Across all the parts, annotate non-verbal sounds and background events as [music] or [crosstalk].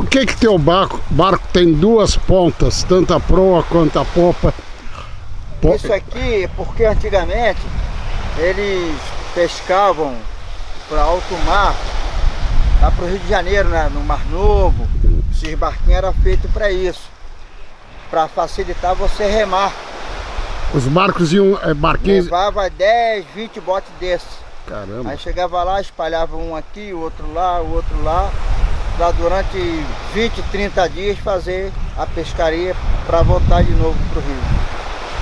Por que que teu barco, barco tem duas pontas, tanto a proa quanto a popa? Po- Isso aqui é porque antigamente eles pescavam para alto mar, lá para o Rio de Janeiro, né, no Mar Novo. Esses barquinhos eram feitos para isso, para facilitar você remar. Os barcos iam, é, barquinhos... Levava 10, 20 botes desses. Caramba. Aí chegava lá, espalhava um aqui, o outro lá, o outro lá, para durante 20, 30 dias fazer a pescaria para voltar de novo para o Rio.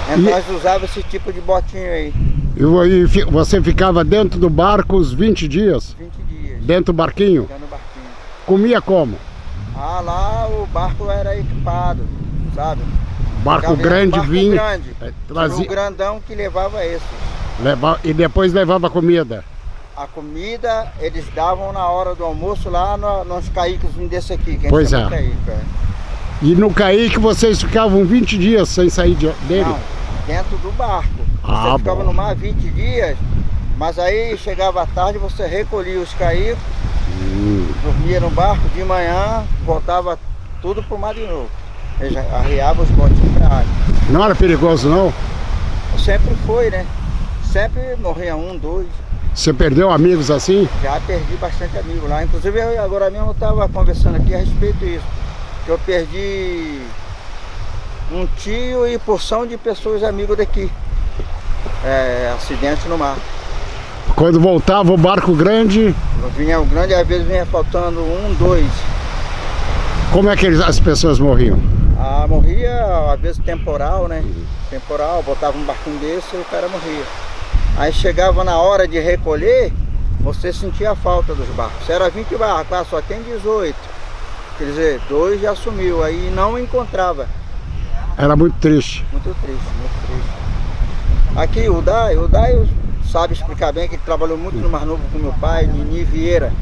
Então E- nós usávamos esse tipo de botinho aí, E você ficava dentro do barco os 20 dias? 20 dias, Dentro do barquinho? já no barquinho. Comia como? Ah, lá o barco era equipado, sabe? Barco Ficava grande barco vinha, grande. é, Tinha trazia, um grandão que levava esse. leva- e depois levava comida. A comida eles davam na hora do almoço lá no, nos caíques desse aqui, Pois é. caíque, é. E no Caíque vocês ficavam 20 dias sem sair de- dele? Não, dentro do barco. Ah, você ficava bom. no mar 20 dias, mas aí chegava à tarde, você recolhia os caíques, Hum. dormia no barco, de manhã voltava tudo pro mar de novo. Eles arriavam os botinhos pra água. Não era perigoso não? Sempre foi, né? Sempre morria um, dois. Você perdeu amigos assim? Já perdi bastante amigo lá. Inclusive eu agora mesmo estava conversando aqui a respeito disso. Que eu perdi um tio e porção de pessoas amigos daqui. É, acidente no mar. Quando voltava o barco grande, Vinha o grande, às vezes vinha faltando um, dois. como é que as pessoas morriam? Ah, morria, às vezes temporal, né? Temporal, botava um barquinho desse e o cara morria. Aí chegava na hora de recolher, você sentia a falta dos barcos. Se era 20 barcos, ah, só tem 18. Quer dizer, dois já sumiu, aí não encontrava. Era muito triste. Muito triste, muito triste. Aqui o Dai, o Dai sabe explicar bem que ele trabalhou muito no Mar Novo com meu pai, Nini Vieira.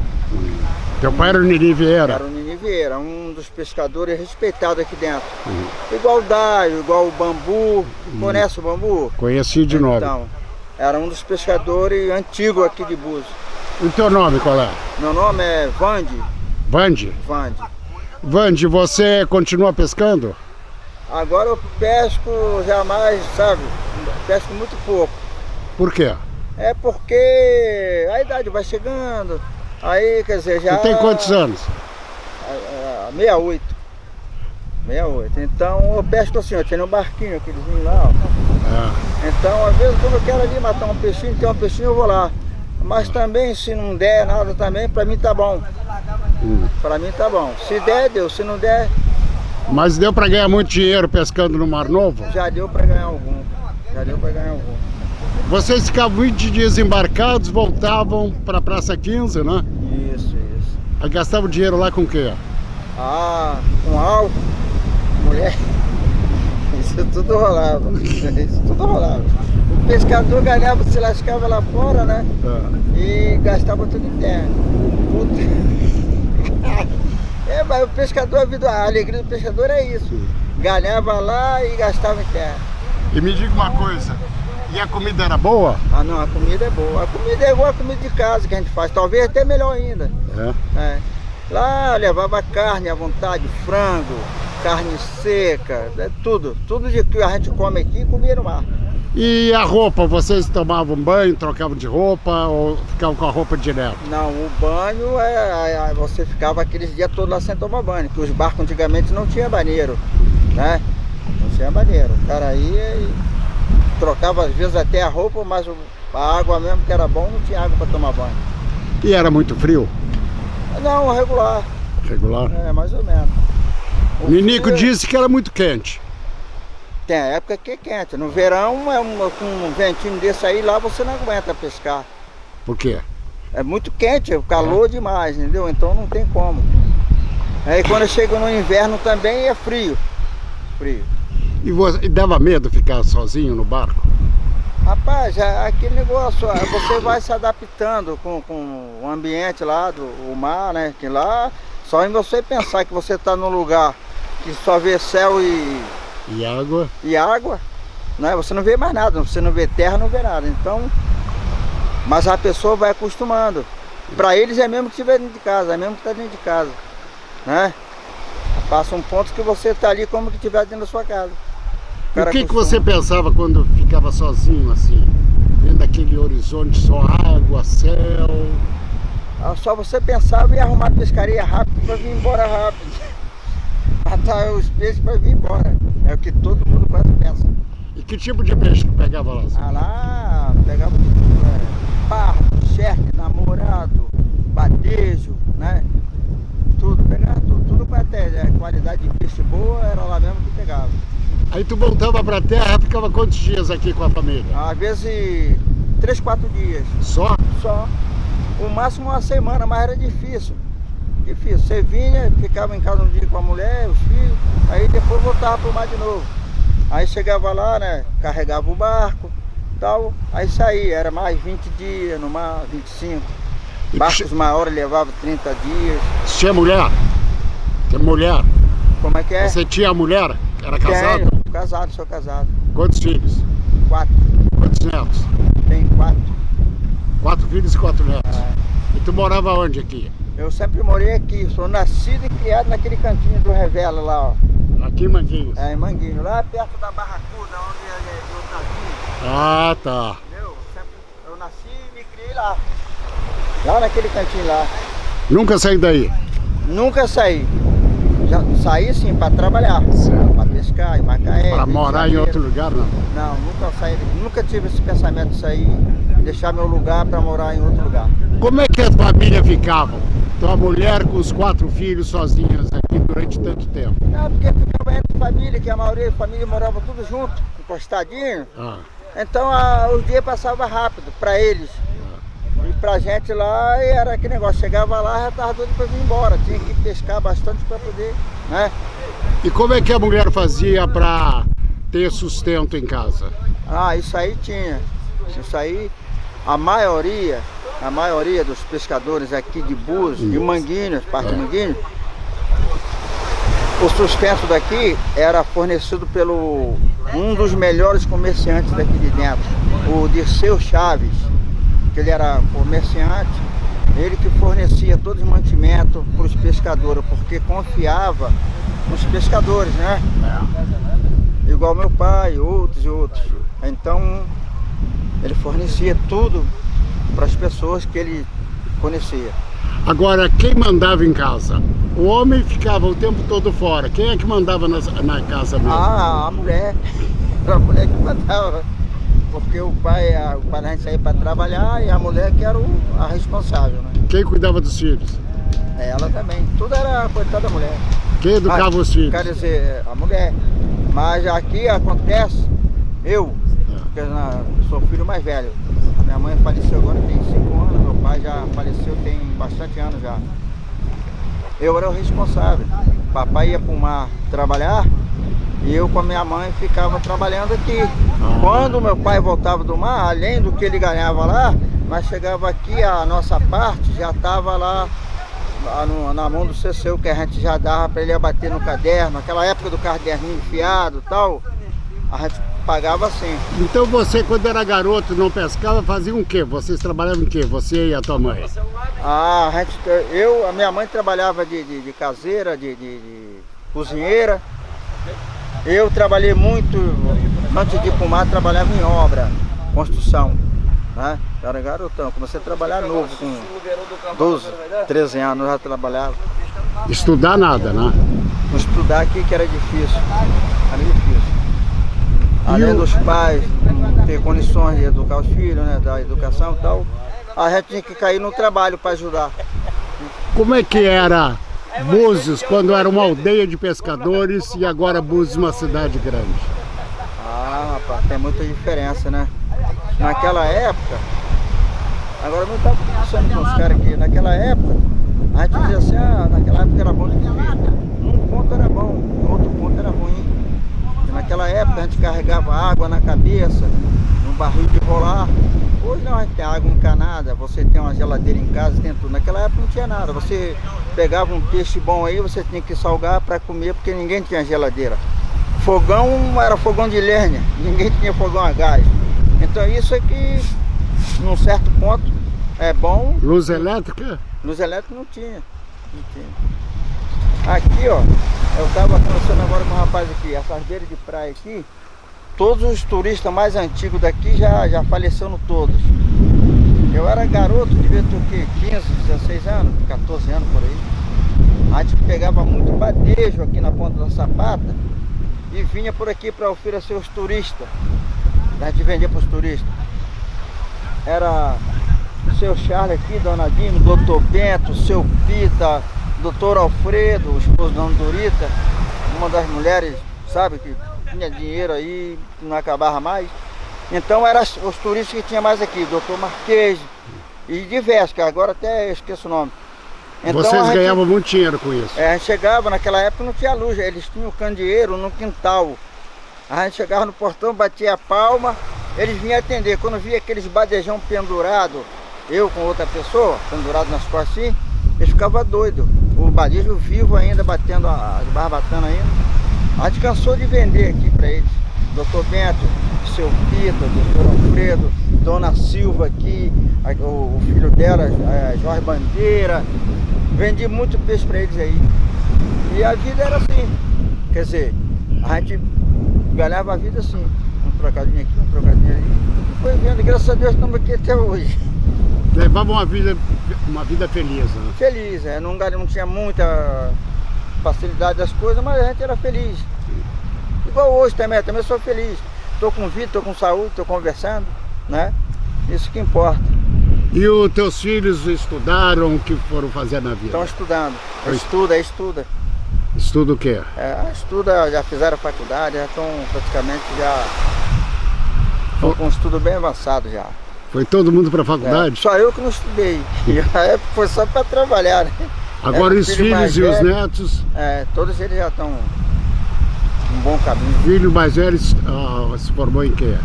Teu pai era o Nini Vieira. Era o Nini Vieira, um dos pescadores respeitados aqui dentro. Igual o Daio, igual o Bambu. Conhece o Bambu? Conheci de nome. Era um dos pescadores antigos aqui de Búzios. O teu nome qual é? Meu nome é Vande. Vande? Vande. Vande, você continua pescando? Agora eu pesco jamais, sabe? Pesco muito pouco. Por quê? É porque a idade vai chegando. Aí, quer dizer, já. Você tem quantos anos? Ah, ah, 68. 68. Então eu pesco assim, ó, tem um barquinho, aquelezinho lá, ó. É. Então, às vezes, quando eu quero ali matar um peixinho, tem um peixinho, eu vou lá. Mas também, se não der nada também, pra mim tá bom. Hum. Pra mim tá bom. Se der, deu. Se não der, Mas deu pra ganhar muito dinheiro pescando no Mar Novo? já deu pra ganhar algum. Já deu pra ganhar algum. Vocês ficavam 20 dias embarcados, voltavam pra Praça 15, né? Isso, isso. Aí gastavam dinheiro lá com o quê? Ah, com álcool, mulher. Tudo rolava. [laughs] Isso tudo rolava. O pescador ganhava, se lascava lá fora, né? É. E gastava tudo em terra. [laughs] É, mas o pescador, a, vida, a alegria do pescador é isso. Ganhava lá e gastava em terra. E me diga uma coisa, e a comida era boa? Ah não, a comida é boa. A comida é igual a comida de casa que a gente faz, talvez até melhor ainda. É. É. Lá levava carne à vontade, frango, carne seca, é tudo. Tudo de que a gente come aqui, comia no mar. E a roupa, vocês tomavam banho, trocavam de roupa ou ficavam com a roupa direto? Não, o banho, é, é, você ficava aqueles dias todos lá sem tomar banho, porque os barcos antigamente não tinha banheiro, né? Não tinha banheiro. O cara ia e trocava às vezes até a roupa, mas a água mesmo que era bom, não tinha água para tomar banho. E era muito frio? Não, regular, Regular? é mais ou menos. O Ninico disse que era muito quente. Tem a época que é quente. No verão, é um, com um ventinho desse aí, lá você não aguenta pescar. Por quê? É muito quente, o calor demais, entendeu? Então não tem como. Aí quando chega no inverno também é frio. Frio. E, você, e dava medo ficar sozinho no barco? Rapaz, é aquele negócio, é, você vai se adaptando com, com o ambiente lá, do o mar, né? Que lá, só em você pensar que você está num lugar que só vê céu e... E água. E água, né? Você não vê mais nada, você não vê terra, não vê nada. Então, mas a pessoa vai acostumando. Para eles é mesmo que estiver dentro de casa, é mesmo que está dentro de casa, né? Passa um ponto que você está ali como que estiver dentro da sua casa. O, o que, que você pensava quando ficava sozinho assim? Vendo aquele horizonte, só água, céu? Ah, só você pensava em arrumar pescaria rápido para vir embora rápido. Matar os peixes para vir embora. É o que todo mundo quase pensa. E que tipo de peixe que pegava lá? Ah, lá pegava né? Pardo, charque, namorado, batejo, né? Tudo, pegava tudo. Tudo para ter né? qualidade de peixe boa, era lá mesmo que pegava. Aí tu voltava pra terra, ficava quantos dias aqui com a família? Às vezes, três, quatro dias. Só? Só. O máximo uma semana, mas era difícil. Difícil. Você vinha, ficava em casa um dia com a mulher, os filhos, aí depois voltava pro mar de novo. Aí chegava lá, né, carregava o barco, tal, aí saía, era mais 20 dias no mar, 25. E Barcos maiores levavam 30 dias. Tinha mulher? Tem mulher? Como é que é? Você tinha mulher? Era casado? Tenho, casado, sou casado. Quantos filhos? Quatro. Quantos netos? Tenho quatro. Quatro filhos e quatro netos. É. E tu morava onde aqui? Eu sempre morei aqui, sou nascido e criado naquele cantinho do Revela lá, ó. Aqui em Manguinhos? É, em Manguinhos, lá perto da Barracuda, onde é, é o Tavinho. Ah, tá. Entendeu? Eu nasci e me criei lá. Lá naquele cantinho lá. Nunca saí daí? Nunca saí. Já saí sim para trabalhar, para pescar em Macaé. Para morar em outro lugar não? Não, nunca saí, nunca tive esse pensamento de sair, deixar meu lugar para morar em outro lugar. Como é que a família ficava? Tua mulher com os quatro filhos sozinhas aqui durante tanto tempo? Não, porque ficava entre família, que a maioria da família morava tudo junto, encostadinho. Ah. Então a, os dias passavam rápido para eles. E pra gente lá era aquele negócio, chegava lá já tava doido pra vir embora, tinha que pescar bastante para poder, né? E como é que a mulher fazia para ter sustento em casa? Ah, isso aí tinha. Isso aí, a maioria, a maioria dos pescadores aqui de Búzios, de Manguinhos, parte é. Manguinhos, o sustento daqui era fornecido pelo um dos melhores comerciantes daqui de dentro, o Dirceu Chaves que ele era comerciante, ele que fornecia todo o mantimento para os pescadores, porque confiava nos pescadores, né? É. Igual meu pai, outros e outros. Então, ele fornecia tudo para as pessoas que ele conhecia. Agora, quem mandava em casa? O homem ficava o tempo todo fora. Quem é que mandava na, na casa mesmo? Ah, a mulher. [laughs] A mulher que mandava porque o pai, a, o pai a gente saía para trabalhar e a mulher que era o, a responsável, né? Quem cuidava dos filhos? Ela também. Tudo era coitada da mulher. Quem educava Mas, os filhos? Quer dizer, a mulher. Mas aqui acontece, eu, é. porque eu sou filho mais velho. Minha mãe faleceu agora tem 5 anos, meu pai já faleceu tem bastante anos já. Eu era o responsável. Papai ia para o mar trabalhar, e eu com a minha mãe ficava trabalhando aqui. Quando meu pai voltava do mar, além do que ele ganhava lá, nós chegava aqui, a nossa parte já estava lá na mão do CCU, que a gente já dava para ele abater no caderno, aquela época do caderninho enfiado e tal, a gente pagava assim. Então você, quando era garoto, não pescava, fazia o quê? Vocês trabalhavam em quê? Você e a tua mãe? Ah, a gente, eu, a minha mãe trabalhava de, de, de caseira, de, de, de cozinheira, eu trabalhei muito, antes de ir para trabalhava em obra, construção. Né? Era garotão, comecei a trabalhar novo, com 12, 13 anos já trabalhava. Estudar nada, né? Estudar aqui que era difícil, era difícil. Além dos pais ter condições de educar os filhos, né, da educação e tal, a gente tinha que cair no trabalho para ajudar. Como é que era Búzios, quando era uma aldeia de pescadores e agora Búzios uma cidade grande? Ah, rapaz, tem muita diferença, né? Naquela época, agora não estava conversando com os caras aqui, naquela época, a gente dizia assim, ah, naquela época era bom de viver. Um ponto era bom, outro ponto era ruim. Naquela época a gente carregava água na cabeça, num barril de lá. Hoje não, a gente tem água encanada, você tem uma geladeira em casa, tem tudo. Naquela época não tinha nada. Você pegava um peixe bom aí, você tinha que salgar para comer, porque ninguém tinha geladeira. Fogão era fogão de lenha, ninguém tinha fogão a gás. Então isso é que, num certo ponto, é bom. Luz elétrica? Luz elétrica não tinha. Não tinha. Aqui, ó, eu tava conversando agora com um rapaz aqui, essas beiras de praia aqui, todos os turistas mais antigos daqui já, já faleceram todos. Eu era garoto, devia ter o quê? 15, 16 anos, 14 anos por aí. A gente pegava muito badejo aqui na ponta da sapata e vinha por aqui para oferecer os turistas. A gente vendia para os turistas. Era o seu Charles aqui, Dona Dino, Doutor Bento, seu Pita, Doutor Alfredo, o esposo da Dona Dorita, uma das mulheres, sabe, que tinha dinheiro aí, que não acabava mais. Então eram os turistas que tinha mais aqui, Doutor Marquês e diversos, que agora até esqueço o nome. Então, Vocês gente, ganhavam muito dinheiro com isso? É, a gente chegava, naquela época não tinha luz, eles tinham candeeiro no quintal. A gente chegava no portão, batia a palma, eles vinham atender. Quando via aqueles badejão pendurado, eu com outra pessoa, pendurado nas costas assim, eles ficavam doidos. O badejo vivo ainda, batendo as barbatanas ainda. A gente cansou de vender aqui para eles. Doutor Bento, seu Pita, doutor Alfredo, Dona Silva aqui, o, filho dela, Jorge Bandeira. Vendi muito peixe para eles aí. E a vida era assim. Quer dizer, a gente ganhava a vida assim. Um trocadinho aqui, um trocadinho ali. Foi vendo, graças a Deus estamos aqui até hoje. Levava uma vida, uma vida feliz, né? Feliz, é. Não, não tinha muita facilidade das coisas, mas a gente era feliz. Igual hoje também, também sou feliz. Estou com vida, estou com saúde, estou conversando, né? Isso que importa. E os teus filhos estudaram, o que foram fazer na vida? Estão estudando. Estuda, estuda. Estuda o quê? É, estuda, já fizeram faculdade, já estão praticamente já... Estão com um estudo bem avançado já. Foi todo mundo para a faculdade? É, só eu que não estudei. E a época foi só para trabalhar, né? Agora os filhos e os netos? É, todos eles já estão um bom caminho. Filho mais velho uh, se formou em quê?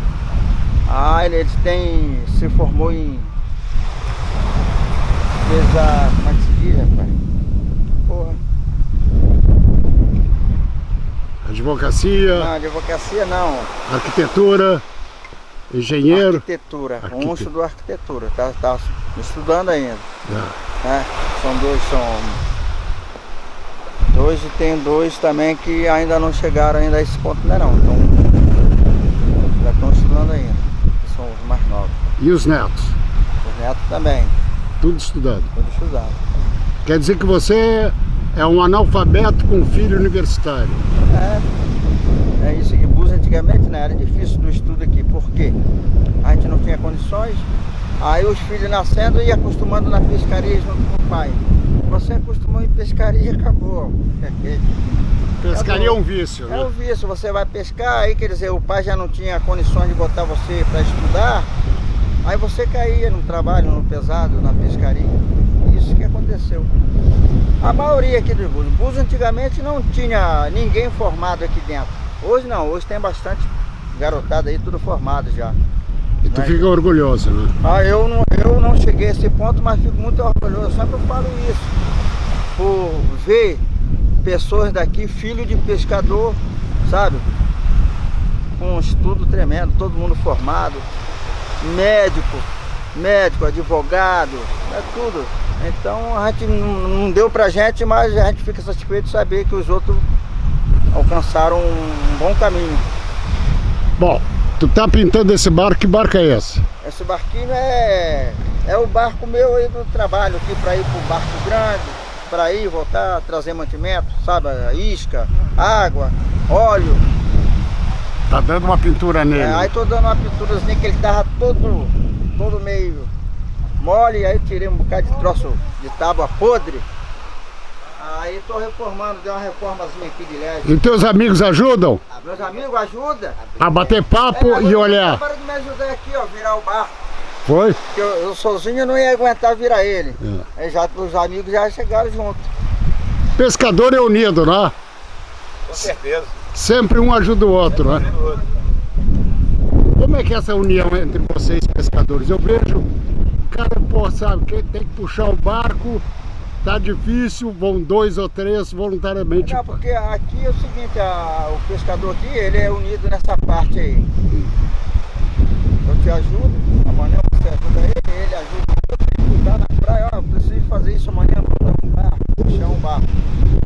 Ah, ele, ele tem, se formou em... Fez a... como é que se diz, rapaz? Porra. Advocacia? Não, advocacia não. Arquitetura? Engenheiro? Arquitetura, Arquite... um estudou arquitetura, tá, tá estudando ainda. É. É, são dois, são dois e tem dois também que ainda não chegaram ainda a esse ponto ainda não. Então já estão estudando ainda, são os mais novos. E os netos? Os netos também. Tudo estudando? Tudo estudando. Quer dizer que você é um analfabeto com filho universitário? É, é isso. E Búzios antigamente né, era difícil do estudo aqui, porque a gente não tinha condições, aí os filhos nascendo e acostumando na pescaria junto com o pai. Você acostumou em pescaria e acabou. Pescaria é um vício, né? É um vício, você vai pescar, aí quer dizer, o pai já não tinha condições de botar você para estudar, aí você caía no trabalho, no pesado, na pescaria. Isso que aconteceu. A maioria aqui dos Búzios. Búzios antigamente não tinha ninguém formado aqui dentro. Hoje não, hoje tem bastante garotada aí, tudo formado já. E tu fica orgulhoso, né? Ah, eu não, eu não cheguei a esse ponto, mas fico muito orgulhoso. Sempre eu falo isso. Por ver pessoas daqui, filho de pescador, sabe? Com um estudo tremendo, todo mundo formado. Médico, médico, advogado, é tudo. Então a gente não deu pra gente, mas a gente fica satisfeito de saber que os outros alcançaram um bom caminho. Bom, Tu tá pintando esse barco, que barco é esse? Esse barquinho é, é o barco meu aí do trabalho aqui para ir pro barco grande, para ir voltar, trazer mantimento, sabe? Isca, água, óleo. Tá dando uma pintura nele? É, aí tô dando uma pinturazinha que ele tava todo, todo meio mole, aí tirei um bocado de troço de tábua podre. Aí estou reformando, deu uma reformazinha aqui de leve. E teus amigos ajudam? Ah, meus amigos ajudam. A bater papo é, e olhar. Para de me ajudar aqui, ó, virar o barco. Foi? Porque eu, eu sozinho não ia aguentar virar ele. É. Aí já os amigos já chegaram junto. Pescador é unido, né? Com certeza. Sempre um ajuda o outro, Sempre né? Como é que é essa união entre vocês pescadores? Eu vejo o cara, pô, sabe, que tem que puxar o barco, tá difícil, vão dois ou três voluntariamente. Não, porque aqui é o seguinte, a, o pescador aqui, ele é unido nessa parte aí. Eu te ajudo, amanhã você ajuda ele, ele ajuda ele tá na praia, ó, eu preciso fazer isso amanhã, vou dar um barco, puxar um barco.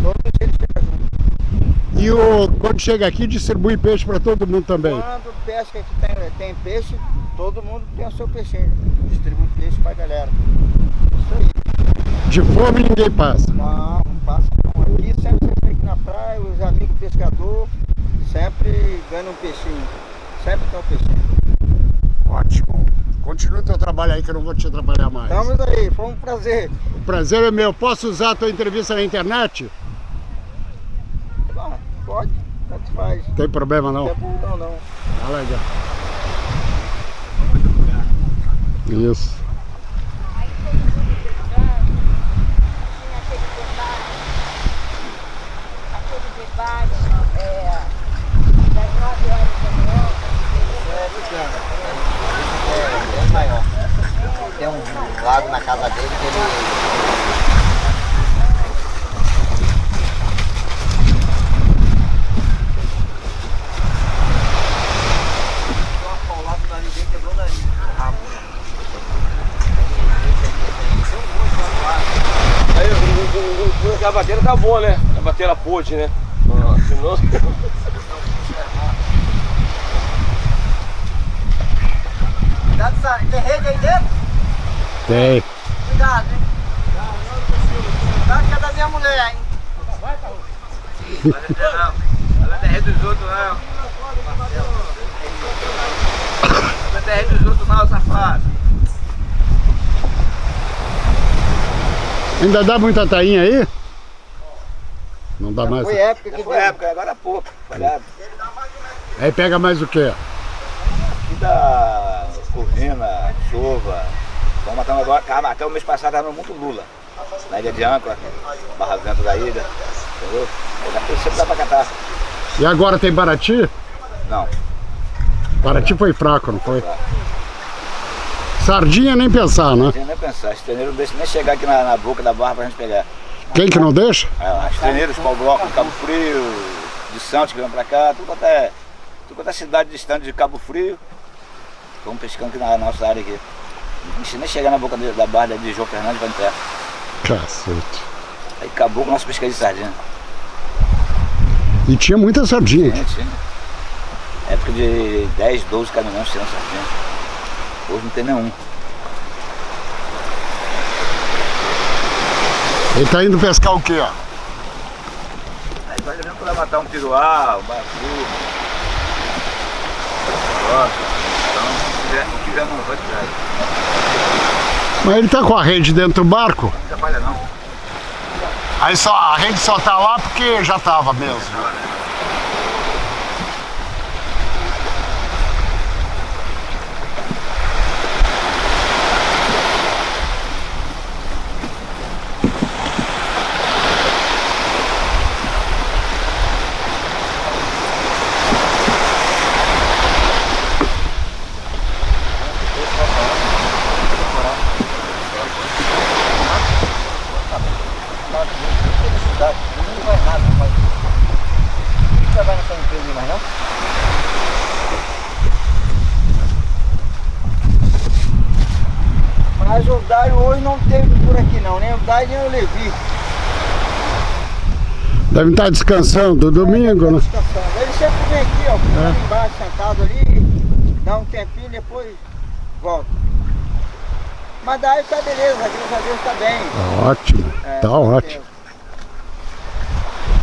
Todos eles chegam junto. E o, quando chega aqui, distribui peixe para todo mundo também? Quando pesca que tem, tem peixe, todo mundo tem o seu peixinho. Distribui peixe pra galera. Isso aí. De fome ninguém passa? Não, não passa não. Aqui sempre você fica na praia, os amigos pescadores sempre ganham um peixinho. Sempre tem um peixinho. Ótimo. Continua o teu trabalho aí que eu não vou te atrapalhar mais. Estamos aí, foi um prazer. O prazer é meu. Posso usar a tua entrevista na internet? Ah, pode, tanto faz. Tem problema não? Não tem problema não. Tá legal. Isso. Aí todo mundo brigando, tinha aquele debate, aquele debate é, das nove horas da manhã, É, é maior. Tem um lago na casa dele que ele. Aquela bateria tá boa, né? A bateria pôde, né? Senão... Cuidado, Sara. Tem rede aí dentro? Tem. Cuidado, hein? Cuidado que é da minha mulher, hein? Ela rede dos outros, não. Ela rede dos outros, não, safado. Ainda dá muita tainha aí? Não dá mais. Foi época que Foi época, agora é pouco. Olha, Aí pega mais o quê? aqui da Corrina, Chuva. Vamos matando agora. Cara, até o mês passado tava muito lula. Na ilha de Âncora, Barra Vento da ilha. Entendeu? Sempre dá pra catar. E agora tem Paraty? Não. Paraty foi fraco, não foi? Sardinha nem pensar, né? Tem nem pensar. Os treineiros não deixam nem chegar aqui na, na boca da barra pra gente pegar. Quem que não deixa? É, Os treineiros, pau bloco, Cabo Frio, de Santos que vem pra cá, tudo quanto é, tudo quanto é cidade distante de Cabo Frio. Estamos pescando aqui na nossa área aqui. Não deixa nem chegar na boca de- da barra de João Fernandes vai entrar. Cacete. Aí acabou com o nosso pescador de sardinha. E tinha muita sardinha. Tinha, tinha. Época de 10, 12 caminhões tirando sardinha. Hoje não tem nenhum. Ele tá indo pescar o quê, ó? Aí vai mesmo pra matar um piruá, um. Gosta. Então, se quiser, quiser não tirar. Mas ele tá com a rede dentro do barco? Não atrapalha não. Aí só, a rede só tá lá porque já tava mesmo. Não vai nada, rapaz. Não trabalha nessa empresa mais não? Mas o Dário hoje não teve por aqui não, nem o nem o Levi. Deve estar descansando domingo, né? Descansando. Ele sempre vem aqui, ó, É. ali embaixo, sentado ali, dá um tempinho, depois volta. Mas daí tá beleza, graças a Deus tá bem. Tá ótimo. É, Tá com ótimo.